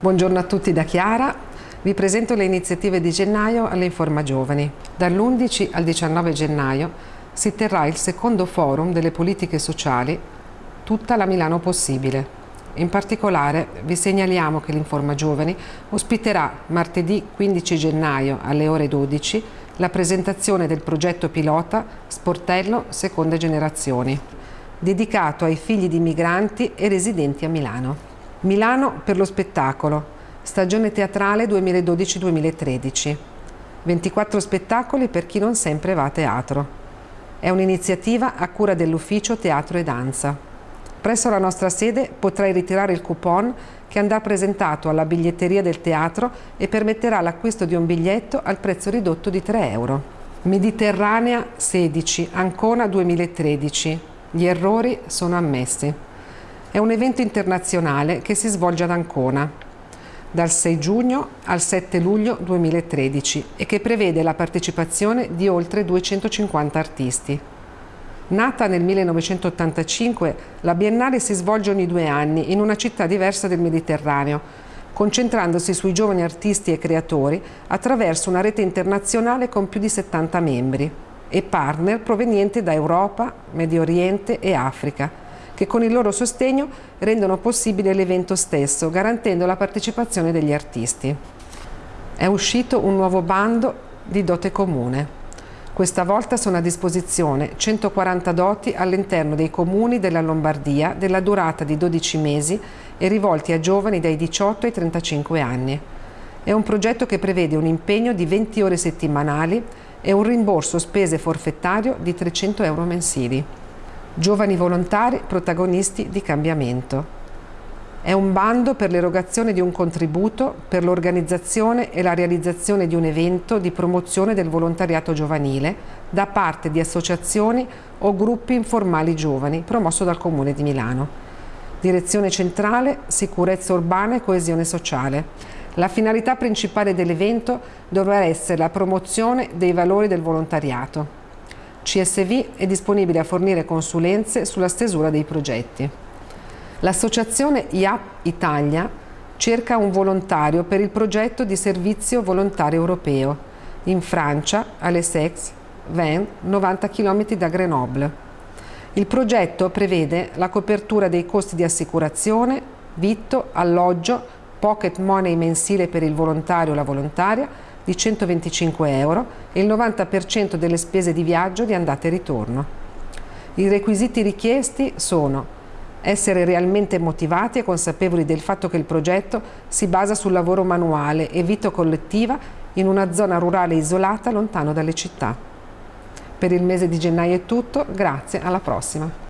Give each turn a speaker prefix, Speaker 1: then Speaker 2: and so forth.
Speaker 1: Buongiorno a tutti da Chiara. Vi presento le iniziative di gennaio alle Informa Giovani. Dall'11 al 19 gennaio si terrà il secondo forum delle politiche sociali Tutta la Milano possibile. In particolare vi segnaliamo che l'Informa Giovani ospiterà martedì 15 gennaio alle ore 12 la presentazione del progetto pilota Sportello Seconde Generazioni, dedicato ai figli di migranti e residenti a Milano. Milano per lo spettacolo, stagione teatrale 2012-2013. 24 spettacoli per chi non sempre va a teatro. È un'iniziativa a cura dell'ufficio Teatro e Danza. Presso la nostra sede potrai ritirare il coupon che andrà presentato alla biglietteria del teatro e permetterà l'acquisto di un biglietto al prezzo ridotto di 3 euro. Mediterranea 16, Ancona 2013. Gli errori sono ammessi. È un evento internazionale che si svolge ad Ancona dal 6 giugno al 7 luglio 2013 e che prevede la partecipazione di oltre 250 artisti. Nata nel 1985, la Biennale si svolge ogni due anni in una città diversa del Mediterraneo, concentrandosi sui giovani artisti e creatori attraverso una rete internazionale con più di 70 membri e partner provenienti da Europa, Medio Oriente e Africa, che con il loro sostegno rendono possibile l'evento stesso, garantendo la partecipazione degli artisti. È uscito un nuovo bando di dote comune. Questa volta sono a disposizione 140 doti all'interno dei comuni della Lombardia della durata di 12 mesi e rivolti a giovani dai 18 ai 35 anni. È un progetto che prevede un impegno di 20 ore settimanali e un rimborso spese forfettario di 300 euro mensili. Giovani volontari protagonisti di cambiamento. È un bando per l'erogazione di un contributo per l'organizzazione e la realizzazione di un evento di promozione del volontariato giovanile da parte di associazioni o gruppi informali giovani promosso dal Comune di Milano. Direzione centrale, sicurezza urbana e coesione sociale. La finalità principale dell'evento dovrà essere la promozione dei valori del volontariato, CSV è disponibile a fornire consulenze sulla stesura dei progetti. L'associazione IAP Italia cerca un volontario per il progetto di servizio volontario europeo in Francia, a Lessex, Van, 90 km da Grenoble. Il progetto prevede la copertura dei costi di assicurazione, vitto, alloggio, pocket money mensile per il volontario o la volontaria di 125 euro e il 90% delle spese di viaggio di andata e ritorno. I requisiti richiesti sono essere realmente motivati e consapevoli del fatto che il progetto si basa sul lavoro manuale e vita collettiva in una zona rurale isolata lontano dalle città. Per il mese di gennaio è tutto, grazie, alla prossima!